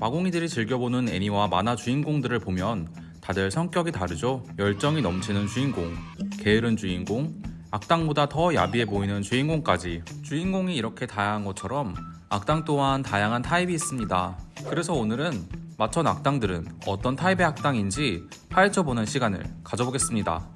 마공이들이 즐겨보는 애니와 만화 주인공들을 보면 다들 성격이 다르죠. 열정이 넘치는 주인공, 게으른 주인공, 악당보다 더 야비해 보이는 주인공까지 주인공이 이렇게 다양한 것처럼 악당 또한 다양한 타입이 있습니다. 그래서 오늘은 마천 악당들은 어떤 타입의 악당인지 파헤쳐보는 시간을 가져보겠습니다.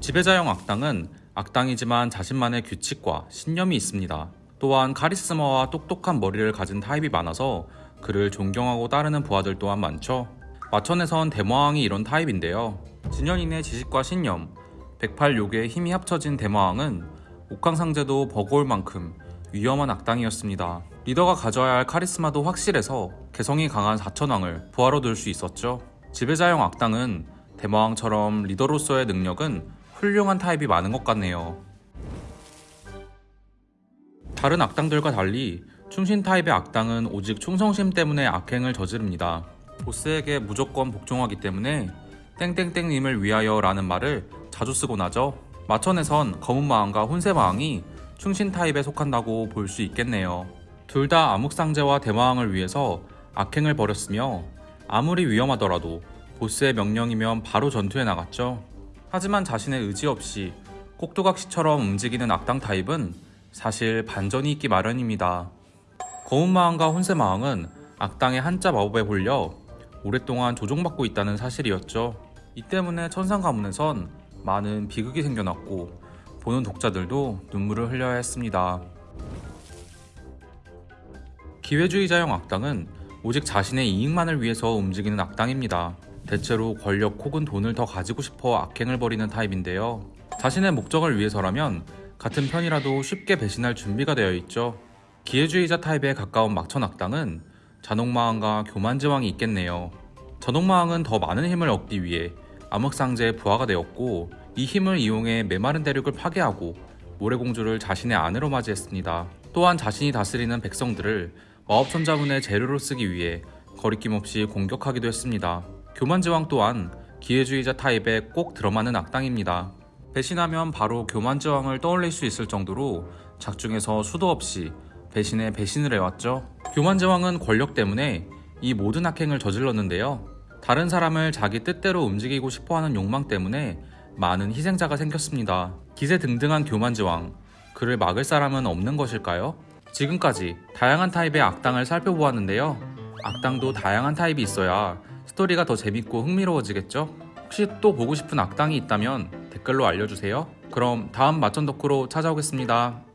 지배자형 악당은 악당이지만 자신만의 규칙과 신념이 있습니다. 또한 카리스마와 똑똑한 머리를 가진 타입이 많아서 그를 존경하고 따르는 부하들 또한 많죠. 마천에선 대마왕이 이런 타입인데요. 진현인의 지식과 신념, 108요괴의 힘이 합쳐진 대마왕은 옥황상제도 버거울 만큼 위험한 악당이었습니다. 리더가 가져야 할 카리스마도 확실해서 개성이 강한 사천왕을 부하로 둘수 있었죠. 지배자형 악당은 대마왕처럼 리더로서의 능력은 훌륭한 타입이 많은 것 같네요. 다른 악당들과 달리 충신 타입의 악당은 오직 충성심 때문에 악행을 저지릅니다. 보스에게 무조건 복종하기 때문에 땡땡땡님을 위하여 라는 말을 자주 쓰곤 하죠. 마천에선 검은마왕과 혼세마왕이 충신 타입에 속한다고 볼 수 있겠네요. 둘 다 암흑상제와 대마왕을 위해서 악행을 벌였으며 아무리 위험하더라도 보스의 명령이면 바로 전투에 나갔죠. 하지만 자신의 의지 없이 꼭두각시처럼 움직이는 악당 타입은 사실 반전이 있기 마련입니다. 거운마왕과 혼세마왕은 악당의 한자 마법에 홀려 오랫동안 조종받고 있다는 사실이었죠. 이 때문에 천상 가문에선 많은 비극이 생겨났고 보는 독자들도 눈물을 흘려야 했습니다. 기회주의자형 악당은 오직 자신의 이익만을 위해서 움직이는 악당입니다. 대체로 권력 혹은 돈을 더 가지고 싶어 악행을 벌이는 타입인데요. 자신의 목적을 위해서라면 같은 편이라도 쉽게 배신할 준비가 되어 있죠. 기회주의자 타입에 가까운 막천 악당은 잔혹마왕과 교만지왕이 있겠네요. 잔혹마왕은 더 많은 힘을 얻기 위해 암흑상제의 부하가 되었고 이 힘을 이용해 메마른 대륙을 파괴하고 모래공주를 자신의 아내로 맞이했습니다. 또한 자신이 다스리는 백성들을 마법천자문의 재료로 쓰기 위해 거리낌 없이 공격하기도 했습니다. 교만지왕 또한 기회주의자 타입에 꼭 들어맞는 악당입니다. 배신하면 바로 교만지왕을 떠올릴 수 있을 정도로 작중에서 수도 없이 배신에 배신을 해왔죠. 교만지왕은 권력 때문에 이 모든 악행을 저질렀는데요. 다른 사람을 자기 뜻대로 움직이고 싶어하는 욕망 때문에 많은 희생자가 생겼습니다. 기세등등한 교만지왕, 그를 막을 사람은 없는 것일까요? 지금까지 다양한 타입의 악당을 살펴보았는데요. 악당도 다양한 타입이 있어야 스토리가 더 재밌고 흥미로워지겠죠? 혹시 또 보고 싶은 악당이 있다면 댓글로 알려주세요. 그럼 다음 마천 덕후로 찾아오겠습니다.